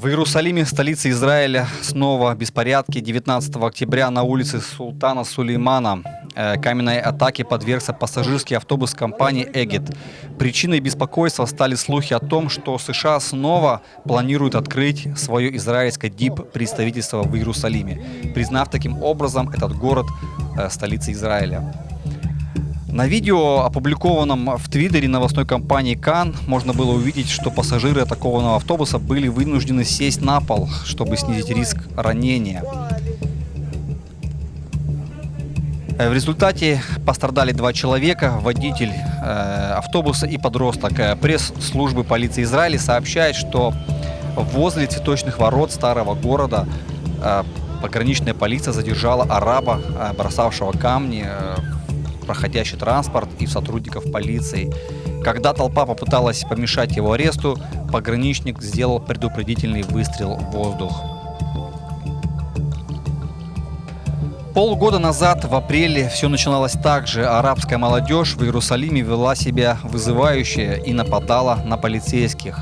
В Иерусалиме, столице Израиля, снова беспорядки. 19 октября на улице Султана Сулеймана э, каменной атаке подвергся пассажирский автобус компании «Эгет». Причиной беспокойства стали слухи о том, что США снова планируют открыть свое израильское ДИП-представительство в Иерусалиме, признав таким образом этот город э, столицей Израиля. На видео, опубликованном в Твиттере новостной компании Кан, можно было увидеть, что пассажиры атакованного автобуса были вынуждены сесть на пол, чтобы снизить риск ранения. В результате пострадали два человека, водитель э, автобуса и подросток. Э, пресс-службы полиции Израиля сообщает, что возле цветочных ворот старого города э, пограничная полиция задержала араба, э, бросавшего камни э, проходящий транспорт и сотрудников полиции. Когда толпа попыталась помешать его аресту, пограничник сделал предупредительный выстрел в воздух. Полгода назад, в апреле, все начиналось так же. Арабская молодежь в Иерусалиме вела себя вызывающе и нападала на полицейских.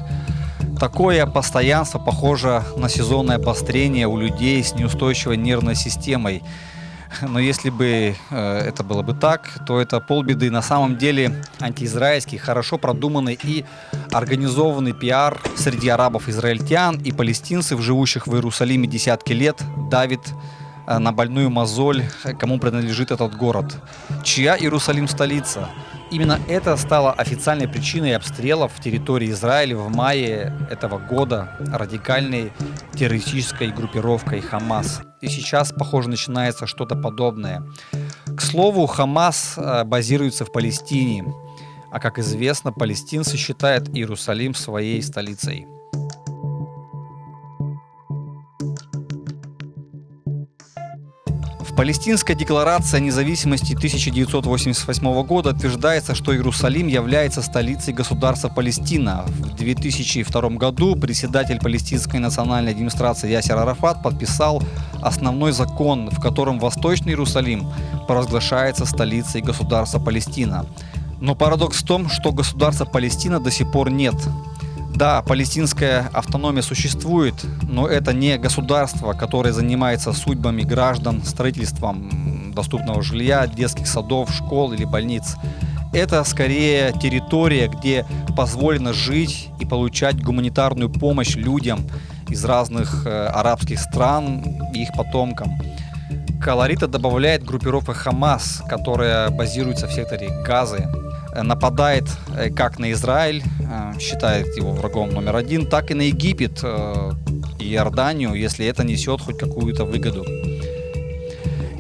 Такое постоянство похоже на сезонное обострение у людей с неустойчивой нервной системой. Но если бы э, это было бы так, то это полбеды. На самом деле антиизраильский, хорошо продуманный и организованный пиар среди арабов-израильтян и палестинцев, живущих в Иерусалиме десятки лет, давит на больную мозоль, кому принадлежит этот город. Чья Иерусалим столица? Именно это стало официальной причиной обстрелов территории Израиля в мае этого года радикальной террористической группировкой Хамас. И сейчас, похоже, начинается что-то подобное. К слову, Хамас э, базируется в Палестине, а как известно, палестинцы считают Иерусалим своей столицей. Палестинская декларация независимости 1988 года утверждается, что Иерусалим является столицей государства Палестина. В 2002 году председатель палестинской национальной администрации Ясер Арафат подписал основной закон, в котором Восточный Иерусалим провозглашается столицей государства Палестина. Но парадокс в том, что государства Палестина до сих пор нет. Да, палестинская автономия существует, но это не государство, которое занимается судьбами граждан, строительством доступного жилья, детских садов, школ или больниц. Это скорее территория, где позволено жить и получать гуманитарную помощь людям из разных э, арабских стран и их потомкам. Колорита добавляет группировка Хамас, которая базируется в секторе Газы, Э, нападает э, как на Израиль, э, считает его врагом номер один, так и на Египет и Иорданию, если это несет хоть какую-то выгоду.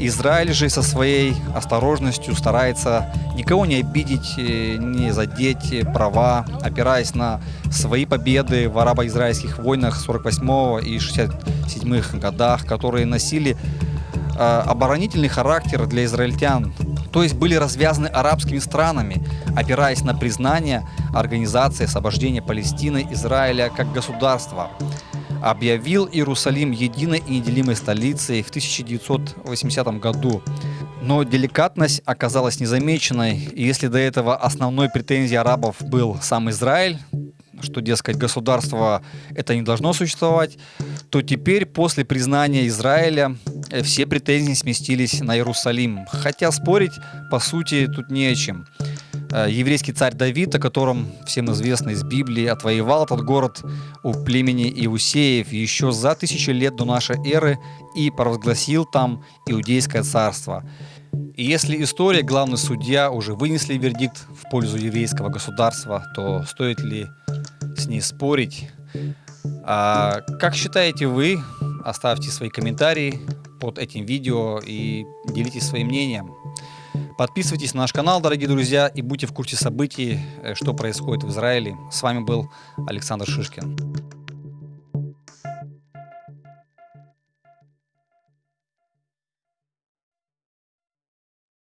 Израиль же со своей осторожностью старается никого не обидеть, не задеть права, опираясь на свои победы в арабо-израильских войнах 48 и 67 годах, которые носили оборонительный характер для израильтян, то есть были развязаны арабскими странами, опираясь на признание Организации освобождения Палестины Израиля как государства. Объявил Иерусалим единой и неделимой столицей в 1980 году. Но деликатность оказалась незамеченной, и если до этого основной претензией арабов был сам Израиль, что, дескать, государство это не должно существовать, то теперь после признания Израиля э, все претензии сместились на Иерусалим. Хотя спорить, по сути, тут не о чем. Э, еврейский царь Давид, о котором всем известно из Библии, отвоевал этот город у племени Иусеев еще за тысячи лет до нашей эры и провозгласил там Иудейское царство. И если история, главный судья уже вынесли вердикт в пользу еврейского государства, то стоит ли с ней спорить? А как считаете вы? Оставьте свои комментарии под этим видео и делитесь своим мнением. Подписывайтесь на наш канал, дорогие друзья, и будьте в курсе событий, э, что происходит в Израиле. С вами был Александр Шишкин.